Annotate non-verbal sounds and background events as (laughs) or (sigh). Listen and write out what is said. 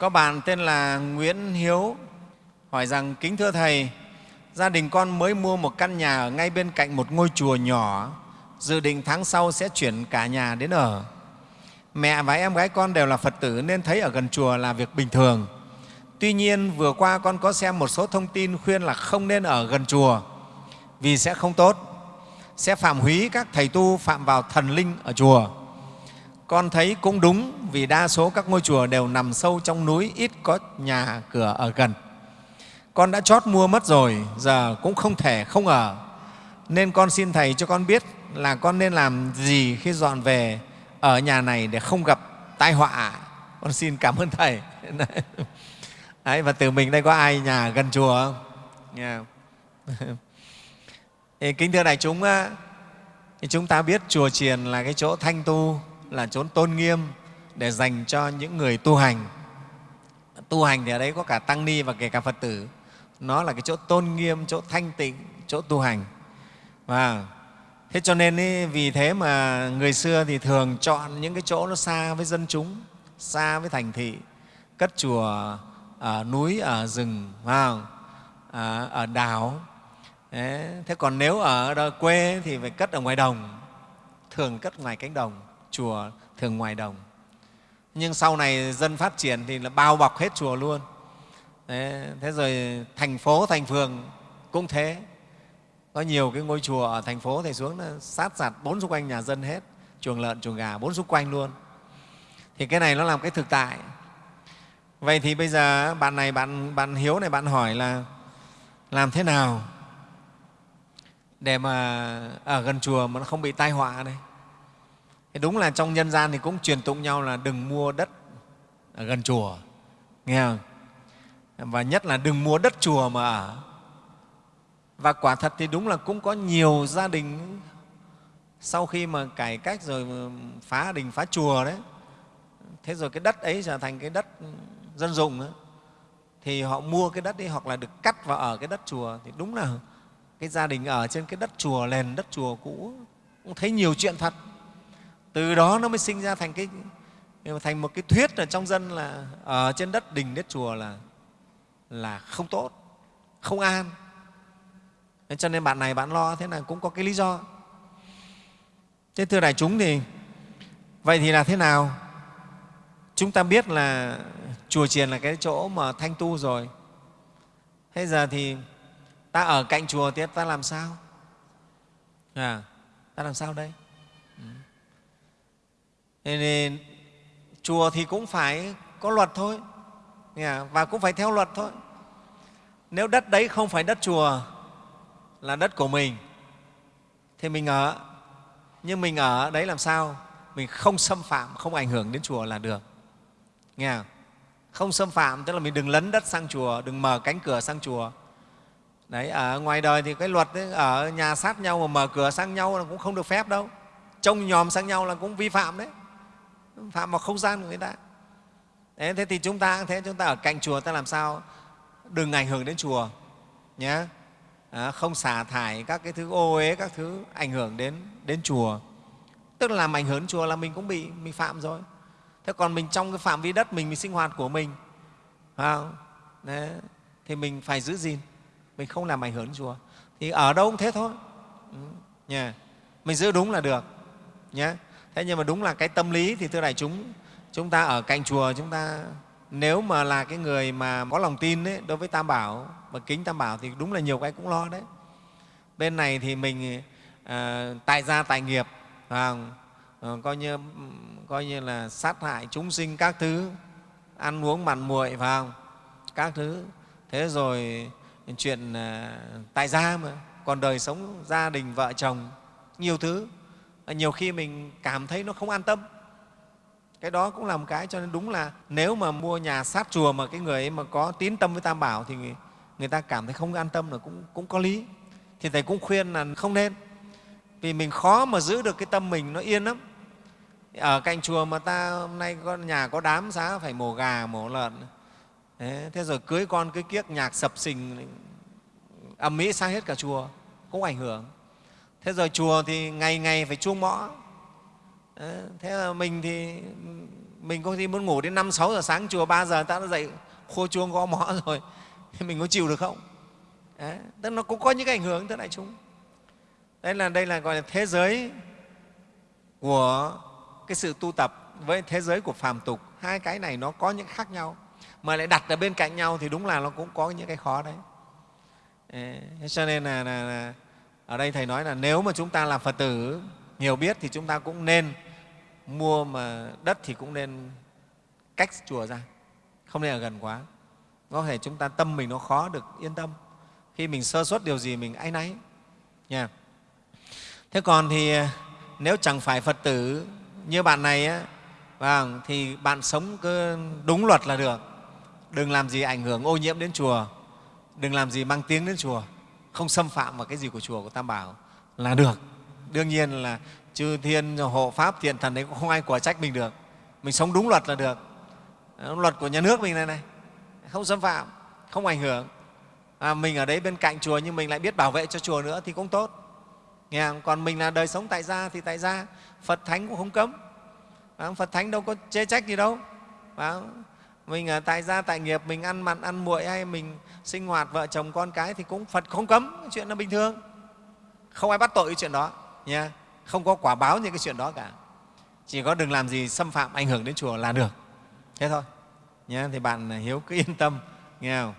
có bạn tên là Nguyễn Hiếu, hỏi rằng, kính thưa thầy, gia đình con mới mua một căn nhà ở ngay bên cạnh một ngôi chùa nhỏ, dự định tháng sau sẽ chuyển cả nhà đến ở. Mẹ và em gái con đều là phật tử nên thấy ở gần chùa là việc bình thường. Tuy nhiên, vừa qua con có xem một số thông tin khuyên là không nên ở gần chùa, vì sẽ không tốt. Sẽ phạm húy các thầy tu phạm vào thần linh ở chùa con thấy cũng đúng vì đa số các ngôi chùa đều nằm sâu trong núi ít có nhà cửa ở gần. Con đã chót mua mất rồi giờ cũng không thể không ở. Nên con xin thầy cho con biết là con nên làm gì khi dọn về ở nhà này để không gặp tai họa. Con xin cảm ơn thầy. (laughs) Đấy, và từ mình đây có ai nhà gần chùa không? Yeah. (laughs) kính thưa đại chúng chúng ta biết chùa chiền là cái chỗ thanh tu là chốn tôn nghiêm để dành cho những người tu hành. Tu hành thì ở đấy có cả tăng ni và kể cả phật tử. Nó là cái chỗ tôn nghiêm chỗ thanh tịnh chỗ tu hành. Và thế cho nên ý, vì thế mà người xưa thì thường chọn những cái chỗ nó xa với dân chúng xa với thành thị cất chùa ở núi ở rừng vào à, ờ, ở đảo. Đấy. thế còn nếu ở quê thì phải cất ở ngoài đồng thường cất ngoài cánh đồng chùa thường ngoài đồng. Nhưng sau này dân phát triển thì là bao bọc hết chùa luôn. Đấy, thế rồi thành phố thành phường cũng thế. Có nhiều cái ngôi chùa ở thành phố thì xuống là sát sạt bốn xung quanh nhà dân hết. Chuồng lợn chuồng gà bốn xung quanh luôn. Thì cái này nó làm cái thực tại. Vậy thì bây giờ bạn này bạn bạn hiếu này bạn hỏi là làm thế nào để mà ở gần chùa mà nó không bị tai họa này thì đúng là trong nhân gian thì cũng truyền tụng nhau là đừng mua đất ở gần chùa. Nghe không? Và nhất là đừng mua đất chùa mà ở. Và quả thật thì đúng là cũng có nhiều gia đình sau khi mà cải cách rồi phá đình phá chùa đấy thế rồi cái đất ấy trở thành cái đất dân dụng ấy, thì họ mua cái đất ấy hoặc là được cắt vào ở cái đất chùa. Thì đúng là cái gia đình ở trên cái đất chùa nền đất chùa cũ cũng thấy nhiều chuyện thật từ đó nó mới sinh ra thành cái thành một cái thuyết ở trong dân là ở trên đất đình đất chùa là là không tốt không an. Thế cho nên bạn này bạn lo thế là cũng có cái lý do. Thế thưa đại chúng thì vậy thì là thế nào? Chúng ta biết là chùa chiền là cái chỗ mà thanh tu rồi. Thế giờ thì ta ở cạnh chùa thì ta làm sao? À, ta làm sao đây? Nên chùa thì cũng phải có luật thôi. À? Và cũng phải theo luật thôi. Nếu đất đấy không phải đất chùa là đất của mình thì mình ở. Nhưng mình ở đấy làm sao? Mình không xâm phạm không ảnh hưởng đến chùa là được. Nghe không? không xâm phạm tức là mình đừng lấn đất sang chùa đừng mở cánh cửa sang chùa. Đấy ở ngoài đời thì cái luật ấy, ở nhà sát nhau mà mở cửa sang nhau là cũng không được phép đâu. Trông nhòm sang nhau là cũng vi phạm đấy phạm vào không gian của người ta. Đấy, thế thì chúng ta thế chúng ta ở cạnh chùa ta làm sao? Đừng ảnh hưởng đến chùa nhé à, không xả thải các cái thứ ô uế các thứ ảnh hưởng đến đến chùa. Tức là làm ảnh hưởng đến chùa là mình cũng bị mình phạm rồi. Thế còn mình trong cái phạm vi đất mình mình sinh hoạt của mình phải không? Đấy, thì mình phải giữ gìn. Mình không làm ảnh hưởng đến chùa. Thì ở đâu cũng thế thôi. Ừ, yeah. mình giữ đúng là được nhé thế nhưng mà đúng là cái tâm lý thì thưa đại chúng chúng ta ở cạnh chùa chúng ta nếu mà là cái người mà có lòng tin ấy, đối với tam bảo và kính tam bảo thì đúng là nhiều cái cũng lo đấy. Bên này thì mình à, tại gia tại nghiệp à, coi như coi như là sát hại chúng sinh các thứ ăn uống mặn muội phải không? Các thứ. Thế rồi chuyện à, tại gia mà còn đời sống gia đình vợ chồng nhiều thứ nhiều khi mình cảm thấy nó không an tâm. Cái đó cũng là một cái cho nên đúng là nếu mà mua nhà sát chùa mà cái người ấy mà có tín tâm với tam bảo thì người, người ta cảm thấy không an tâm là cũng, cũng có lý. Thì thầy cũng khuyên là không nên. Vì mình khó mà giữ được cái tâm mình nó yên lắm. Ở cạnh chùa mà ta hôm nay có nhà có đám xá phải mổ gà mổ lợn. Thế, thế rồi cưới con cưới kiếc nhạc sập sình ầm mỹ sang hết cả chùa cũng ảnh hưởng thế rồi chùa thì ngày ngày phải chuông mõ. Ờ, thế là mình thì mình có khi muốn ngủ đến năm sáu giờ sáng chùa ba giờ ta đã dậy khô chuông gõ mõ (laughs) rồi. Thì mình có chịu được không? Đấy, tức nó cũng có những cái ảnh hưởng thưa đại chúng. Đây là đây là gọi là thế giới của cái sự tu tập với thế giới của phàm tục. Hai cái này nó có những khác nhau. Mà lại đặt ở bên cạnh nhau thì đúng là nó cũng có những cái khó đấy. Ờ, cho nên là, là, là ở đây thầy nói là nếu mà chúng ta là phật tử hiểu biết thì chúng ta cũng nên mua mà đất thì cũng nên cách chùa ra không nên ở gần quá. Có thể chúng ta tâm mình nó khó được yên tâm. Khi mình sơ suất điều gì mình áy náy. Nha. Thế còn thì à, nếu chẳng phải phật tử như bạn này á, vâng, thì bạn sống cứ đúng luật là được. Đừng làm gì ảnh hưởng ô nhiễm đến chùa. Đừng làm gì mang tiếng đến chùa không xâm phạm vào cái gì của chùa của tam bảo là được. Đương nhiên là chư thiên hộ pháp thiện thần đấy cũng không ai quả trách mình được. Mình sống đúng luật là được. Luật của nhà nước mình này này. Không xâm phạm không ảnh hưởng. À, mình ở đấy bên cạnh chùa nhưng mình lại biết bảo vệ cho chùa nữa thì cũng tốt. Nghe không? còn mình là đời sống tại gia thì tại gia. Phật thánh cũng không cấm. À, phật thánh đâu có chê trách gì đâu. À, mình ở tại gia tại nghiệp mình ăn mặn ăn muội hay mình sinh hoạt vợ chồng con cái thì cũng phật không cấm chuyện là bình thường. Không ai bắt tội cái chuyện đó nha không có quả báo như cái chuyện đó cả. Chỉ có đừng làm gì xâm phạm ảnh hưởng đến chùa là được. Thế thôi nhé thì bạn hiếu cứ yên tâm, nghe không?